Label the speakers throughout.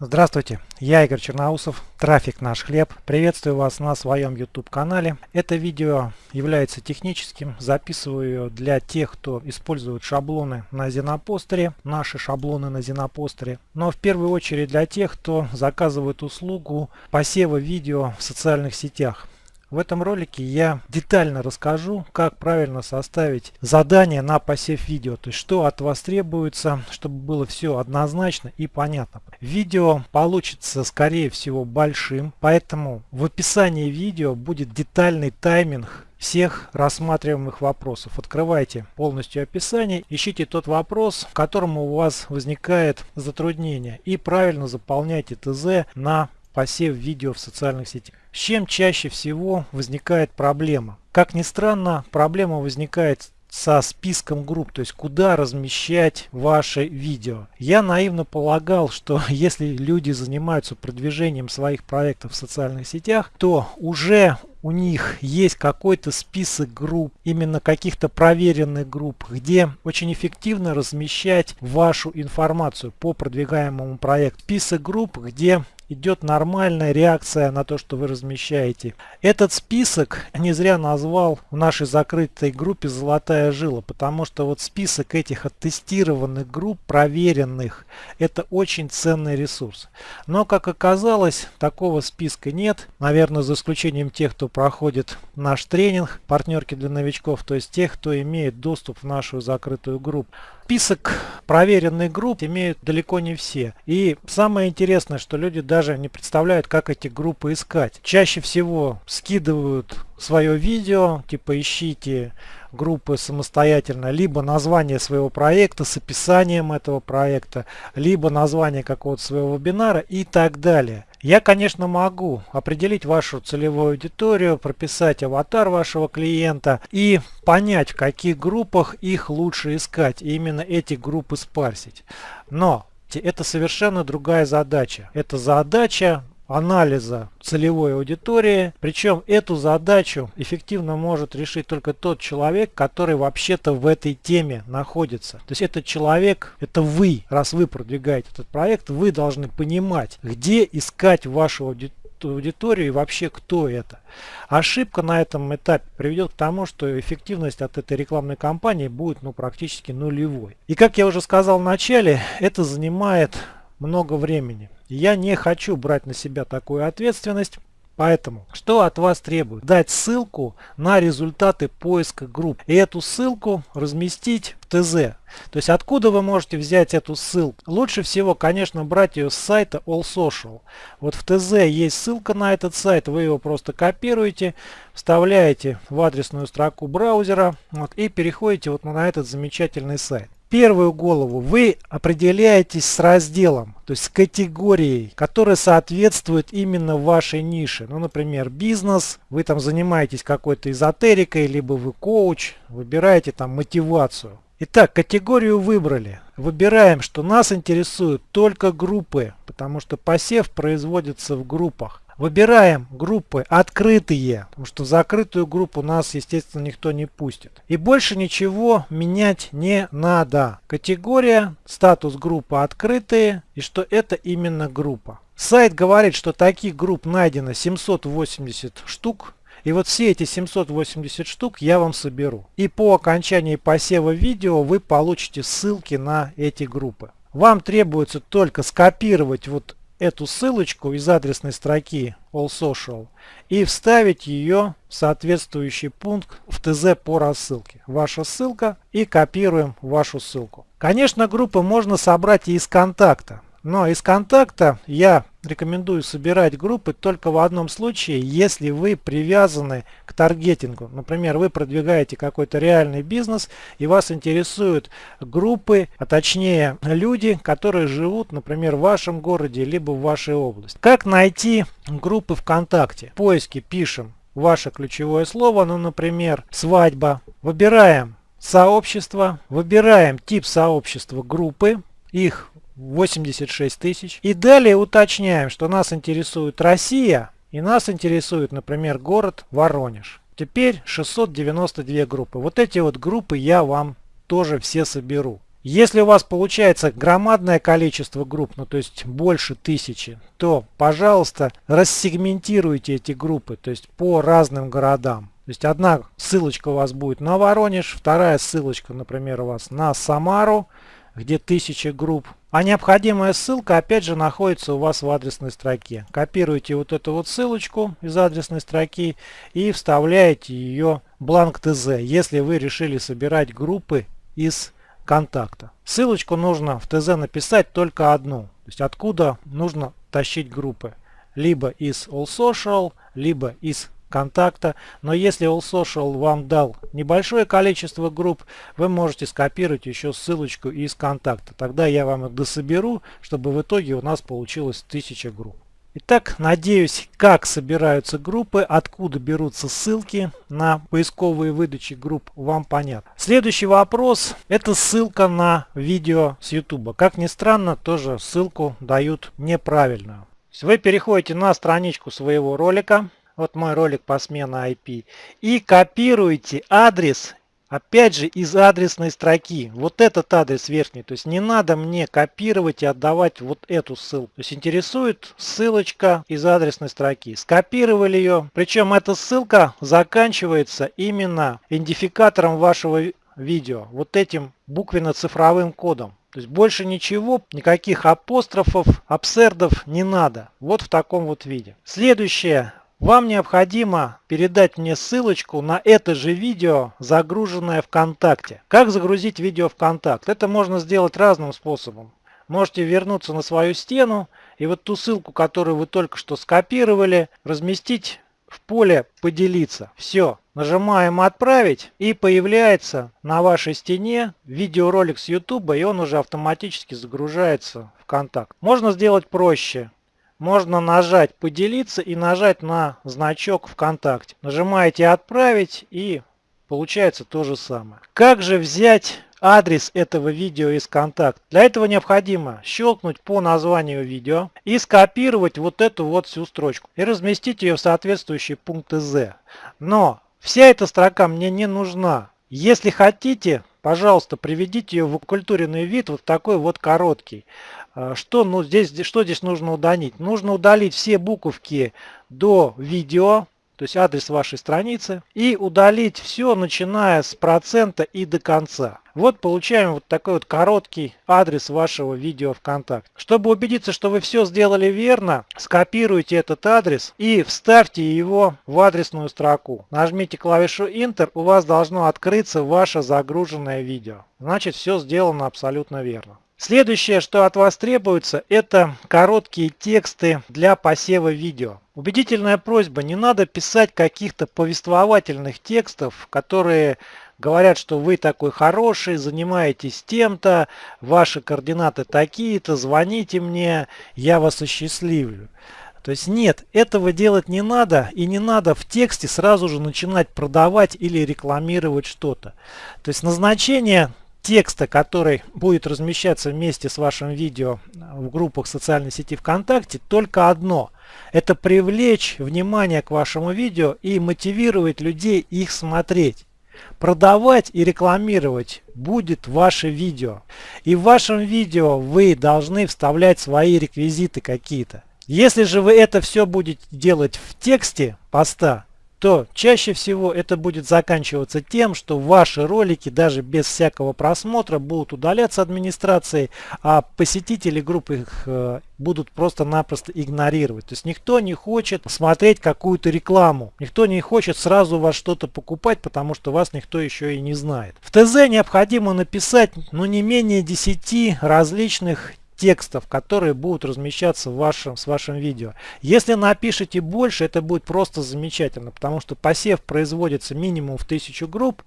Speaker 1: Здравствуйте, я Игорь Черноусов, трафик наш хлеб. Приветствую вас на своем YouTube канале. Это видео является техническим, записываю для тех, кто использует шаблоны на Зенопостере, наши шаблоны на Зенопостере. Но в первую очередь для тех, кто заказывает услугу посева видео в социальных сетях. В этом ролике я детально расскажу, как правильно составить задание на посев видео, то есть что от вас требуется, чтобы было все однозначно и понятно. Видео получится скорее всего большим, поэтому в описании видео будет детальный тайминг всех рассматриваемых вопросов. Открывайте полностью описание, ищите тот вопрос, в котором у вас возникает затруднение и правильно заполняйте ТЗ на посев видео в социальных сетях. С чем чаще всего возникает проблема? Как ни странно, проблема возникает со списком групп, то есть куда размещать ваше видео. Я наивно полагал, что если люди занимаются продвижением своих проектов в социальных сетях, то уже у них есть какой-то список групп, именно каких-то проверенных групп, где очень эффективно размещать вашу информацию по продвигаемому проекту. Список групп, где идет нормальная реакция на то, что вы размещаете. Этот список не зря назвал в нашей закрытой группе «Золотая жила», потому что вот список этих оттестированных групп, проверенных, это очень ценный ресурс. Но, как оказалось, такого списка нет, наверное, за исключением тех, кто проходит наш тренинг «Партнерки для новичков», то есть тех, кто имеет доступ в нашу закрытую группу. Список проверенных групп имеют далеко не все. И самое интересное, что люди даже не представляют, как эти группы искать. Чаще всего скидывают свое видео, типа ищите группы самостоятельно, либо название своего проекта с описанием этого проекта, либо название какого-то своего вебинара и так далее. Я, конечно, могу определить вашу целевую аудиторию, прописать аватар вашего клиента и понять, в каких группах их лучше искать, и именно эти группы спарсить. Но это совершенно другая задача. Это задача анализа целевой аудитории. Причем эту задачу эффективно может решить только тот человек, который вообще-то в этой теме находится. То есть этот человек, это вы, раз вы продвигаете этот проект, вы должны понимать, где искать вашу аудиторию аудиторию и вообще кто это. Ошибка на этом этапе приведет к тому, что эффективность от этой рекламной кампании будет ну, практически нулевой. И как я уже сказал в начале, это занимает много времени. Я не хочу брать на себя такую ответственность. Поэтому, что от вас требует? Дать ссылку на результаты поиска групп. И эту ссылку разместить в ТЗ. То есть откуда вы можете взять эту ссылку? Лучше всего, конечно, брать ее с сайта All Social. Вот в ТЗ есть ссылка на этот сайт, вы его просто копируете, вставляете в адресную строку браузера вот, и переходите вот на этот замечательный сайт первую голову вы определяетесь с разделом, то есть с категорией, которая соответствует именно вашей нише. Ну, например, бизнес, вы там занимаетесь какой-то эзотерикой, либо вы коуч, выбираете там мотивацию. Итак, категорию выбрали. Выбираем, что нас интересуют только группы, потому что посев производится в группах. Выбираем группы открытые, потому что закрытую группу нас, естественно, никто не пустит. И больше ничего менять не надо. Категория, статус группы открытые и что это именно группа. Сайт говорит, что таких групп найдено 780 штук. И вот все эти 780 штук я вам соберу. И по окончании посева видео вы получите ссылки на эти группы. Вам требуется только скопировать вот эту ссылочку из адресной строки All Social и вставить ее в соответствующий пункт в ТЗ по рассылке. Ваша ссылка и копируем вашу ссылку. Конечно, группы можно собрать и из контакта. Но из контакта я рекомендую собирать группы только в одном случае, если вы привязаны к таргетингу. Например, вы продвигаете какой-то реальный бизнес и вас интересуют группы, а точнее люди, которые живут, например, в вашем городе либо в вашей области. Как найти группы ВКонтакте? В поиске пишем ваше ключевое слово, ну, например, свадьба. Выбираем сообщество, выбираем тип сообщества группы, их 86 тысяч. И далее уточняем, что нас интересует Россия и нас интересует, например, город Воронеж. Теперь 692 группы. Вот эти вот группы я вам тоже все соберу. Если у вас получается громадное количество групп, ну то есть больше тысячи, то, пожалуйста, рассегментируйте эти группы, то есть по разным городам. То есть одна ссылочка у вас будет на Воронеж, вторая ссылочка, например, у вас на Самару, где тысяча групп. А необходимая ссылка опять же находится у вас в адресной строке. Копируете вот эту вот ссылочку из адресной строки и вставляете ее в бланк ТЗ, если вы решили собирать группы из контакта. Ссылочку нужно в ТЗ написать только одну. То есть откуда нужно тащить группы. Либо из All Social, либо из контакта. Но если All Social вам дал небольшое количество групп, вы можете скопировать еще ссылочку из контакта. Тогда я вам их дособеру, чтобы в итоге у нас получилось 1000 групп. Итак, надеюсь, как собираются группы, откуда берутся ссылки на поисковые выдачи групп, вам понятно. Следующий вопрос – это ссылка на видео с YouTube. Как ни странно, тоже ссылку дают неправильную. Вы переходите на страничку своего ролика, вот мой ролик по смене IP, и копируете адрес Опять же из адресной строки. Вот этот адрес верхний. То есть не надо мне копировать и отдавать вот эту ссылку. То есть интересует ссылочка из адресной строки. Скопировали ее. Причем эта ссылка заканчивается именно идентификатором вашего видео. Вот этим буквенно-цифровым кодом. То есть больше ничего, никаких апострофов, абсердов не надо. Вот в таком вот виде. Следующее. Вам необходимо передать мне ссылочку на это же видео, загруженное ВКонтакте. Как загрузить видео ВКонтакт? Это можно сделать разным способом. Можете вернуться на свою стену и вот ту ссылку, которую вы только что скопировали, разместить в поле «Поделиться». Все. Нажимаем «Отправить» и появляется на вашей стене видеоролик с YouTube, и он уже автоматически загружается в контакт. Можно сделать проще можно нажать «Поделиться» и нажать на значок ВКонтакте. Нажимаете «Отправить» и получается то же самое. Как же взять адрес этого видео из контакт? Для этого необходимо щелкнуть по названию видео и скопировать вот эту вот всю строчку и разместить ее в соответствующий пункт Z. Но вся эта строка мне не нужна. Если хотите, пожалуйста, приведите ее в оккультуренный вид, вот такой вот короткий. А, что, ну, здесь, что здесь нужно удалить? Нужно удалить все буковки до видео, то есть адрес вашей страницы, и удалить все, начиная с процента и до конца. Вот получаем вот такой вот короткий адрес вашего видео ВКонтакте. Чтобы убедиться, что вы все сделали верно, скопируйте этот адрес и вставьте его в адресную строку. Нажмите клавишу Enter, у вас должно открыться ваше загруженное видео. Значит, все сделано абсолютно верно. Следующее, что от вас требуется, это короткие тексты для посева видео. Убедительная просьба, не надо писать каких-то повествовательных текстов, которые говорят, что вы такой хороший, занимаетесь тем-то, ваши координаты такие-то, звоните мне, я вас осчастливлю. То есть нет, этого делать не надо и не надо в тексте сразу же начинать продавать или рекламировать что-то. То есть назначение текста, который будет размещаться вместе с вашим видео в группах социальной сети ВКонтакте, только одно. Это привлечь внимание к вашему видео и мотивировать людей их смотреть. Продавать и рекламировать будет ваше видео. И в вашем видео вы должны вставлять свои реквизиты какие-то. Если же вы это все будете делать в тексте поста, то чаще всего это будет заканчиваться тем, что ваши ролики даже без всякого просмотра будут удаляться администрацией, а посетители группы их э, будут просто-напросто игнорировать. То есть никто не хочет смотреть какую-то рекламу, никто не хочет сразу вас что-то покупать, потому что вас никто еще и не знает. В ТЗ необходимо написать ну, не менее 10 различных текстов, которые будут размещаться в вашем, с вашим видео. Если напишите больше, это будет просто замечательно, потому что посев производится минимум в 1000 групп.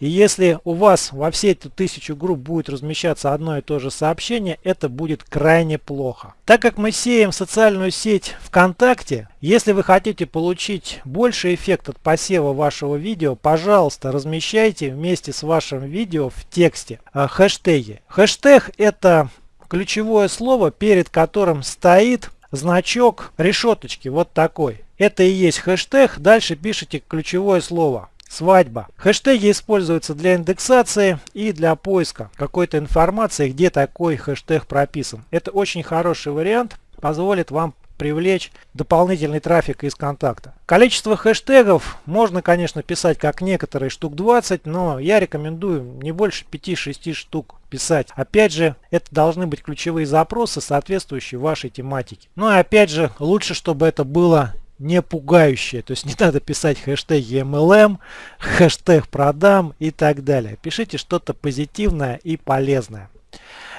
Speaker 1: И если у вас во все эти 1000 групп будет размещаться одно и то же сообщение, это будет крайне плохо. Так как мы сеем социальную сеть ВКонтакте, если вы хотите получить больше эффект от посева вашего видео, пожалуйста, размещайте вместе с вашим видео в тексте э, хэштеги. Хэштег это ключевое слово, перед которым стоит значок решеточки, вот такой. Это и есть хэштег, дальше пишите ключевое слово. свадьба. Хэштеги используются для индексации и для поиска какой-то информации, где такой хэштег прописан. Это очень хороший вариант, позволит вам привлечь дополнительный трафик из контакта. Количество хэштегов можно, конечно, писать как некоторые, штук 20, но я рекомендую не больше 5-6 штук писать. Опять же, это должны быть ключевые запросы, соответствующие вашей тематике. Ну и опять же, лучше, чтобы это было не пугающее. То есть не надо писать хэштеги MLM, хэштег продам и так далее. Пишите что-то позитивное и полезное.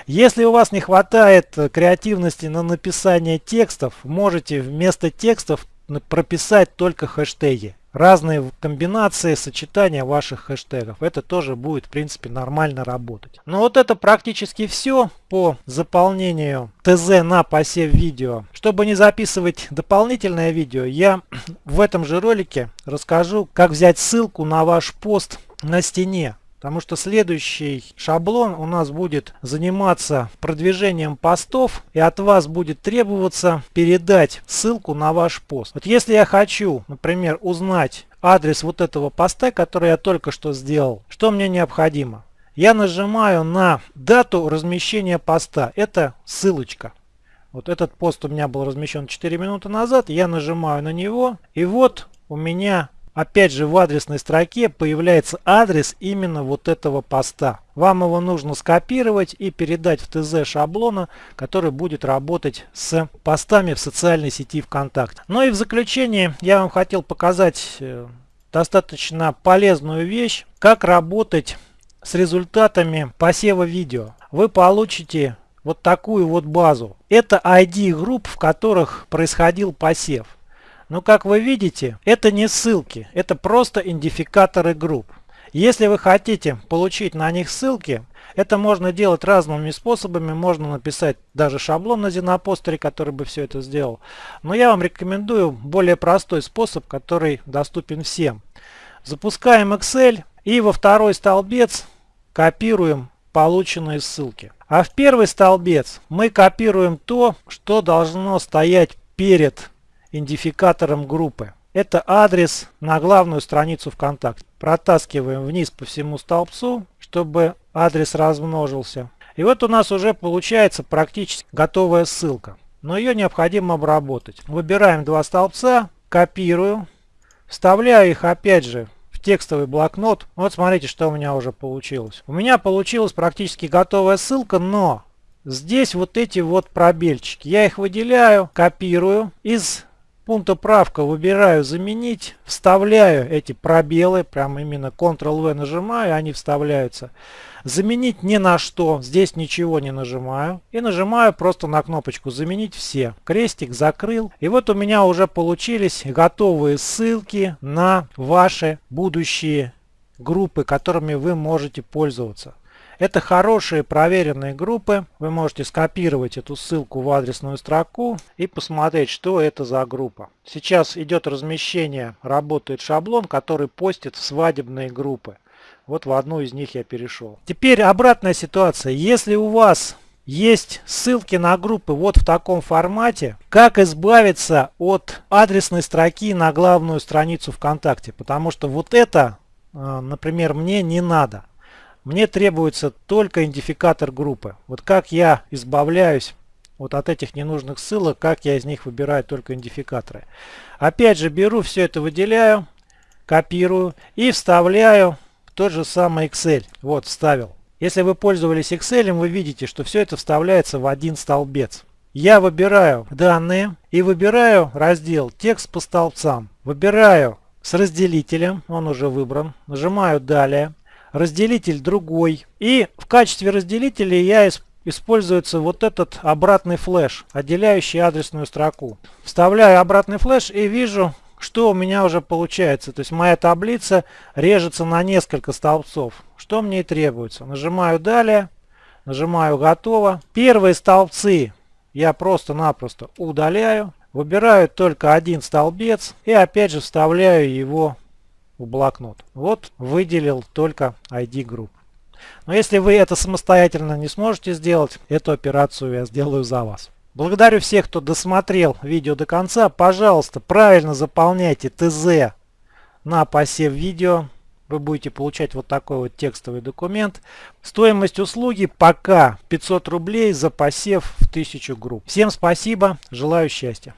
Speaker 1: Если у вас не хватает креативности на написание текстов, можете вместо текстов прописать только хэштеги разные комбинации, сочетания ваших хэштегов. Это тоже будет, в принципе, нормально работать. Но вот это практически все по заполнению ТЗ на посев видео. Чтобы не записывать дополнительное видео, я в этом же ролике расскажу, как взять ссылку на ваш пост на стене. Потому что следующий шаблон у нас будет заниматься продвижением постов и от вас будет требоваться передать ссылку на ваш пост. Вот если я хочу, например, узнать адрес вот этого поста, который я только что сделал, что мне необходимо? Я нажимаю на дату размещения поста. Это ссылочка. Вот этот пост у меня был размещен 4 минуты назад. Я нажимаю на него. И вот у меня Опять же в адресной строке появляется адрес именно вот этого поста. Вам его нужно скопировать и передать в ТЗ шаблона, который будет работать с постами в социальной сети ВКонтакте. Ну и в заключение я вам хотел показать э, достаточно полезную вещь, как работать с результатами посева видео. Вы получите вот такую вот базу. Это ID групп, в которых происходил посев. Но как вы видите, это не ссылки, это просто идентификаторы групп. Если вы хотите получить на них ссылки, это можно делать разными способами. Можно написать даже шаблон на Зенопостере, который бы все это сделал. Но я вам рекомендую более простой способ, который доступен всем. Запускаем Excel и во второй столбец копируем полученные ссылки. А в первый столбец мы копируем то, что должно стоять перед идентификатором группы. Это адрес на главную страницу ВКонтакте. Протаскиваем вниз по всему столбцу, чтобы адрес размножился. И вот у нас уже получается практически готовая ссылка. Но ее необходимо обработать. Выбираем два столбца, копирую, вставляю их опять же в текстовый блокнот. Вот смотрите, что у меня уже получилось. У меня получилась практически готовая ссылка, но здесь вот эти вот пробельчики. Я их выделяю, копирую из пункта правка выбираю заменить, вставляю эти пробелы, прям именно Ctrl-V нажимаю, они вставляются. Заменить ни на что, здесь ничего не нажимаю. И нажимаю просто на кнопочку заменить все. Крестик закрыл. И вот у меня уже получились готовые ссылки на ваши будущие группы, которыми вы можете пользоваться. Это хорошие проверенные группы. Вы можете скопировать эту ссылку в адресную строку и посмотреть, что это за группа. Сейчас идет размещение, работает шаблон, который постит в свадебные группы. Вот в одну из них я перешел. Теперь обратная ситуация. Если у вас есть ссылки на группы вот в таком формате. Как избавиться от адресной строки на главную страницу ВКонтакте? Потому что вот это, э, например, мне не надо. Мне требуется только идентификатор группы. Вот как я избавляюсь вот от этих ненужных ссылок, как я из них выбираю только идентификаторы. Опять же беру все это, выделяю, копирую и вставляю в тот же самый Excel. Вот вставил. Если вы пользовались Excel, вы видите, что все это вставляется в один столбец. Я выбираю данные и выбираю раздел текст по столбцам. Выбираю с разделителем, он уже выбран. Нажимаю далее разделитель другой. И в качестве разделителя я используется вот этот обратный флеш, отделяющий адресную строку. Вставляю обратный флеш и вижу, что у меня уже получается. То есть моя таблица режется на несколько столбцов. Что мне и требуется. Нажимаю «Далее», нажимаю «Готово». Первые столбцы я просто-напросто удаляю. Выбираю только один столбец и опять же вставляю его в блокнот. Вот выделил только ID групп. Но если вы это самостоятельно не сможете сделать, эту операцию я сделаю за вас. Благодарю всех, кто досмотрел видео до конца. Пожалуйста, правильно заполняйте ТЗ на посев видео. вы будете получать вот такой вот текстовый документ. Стоимость услуги пока 500 рублей за посев в 1000 групп. Всем спасибо, желаю счастья.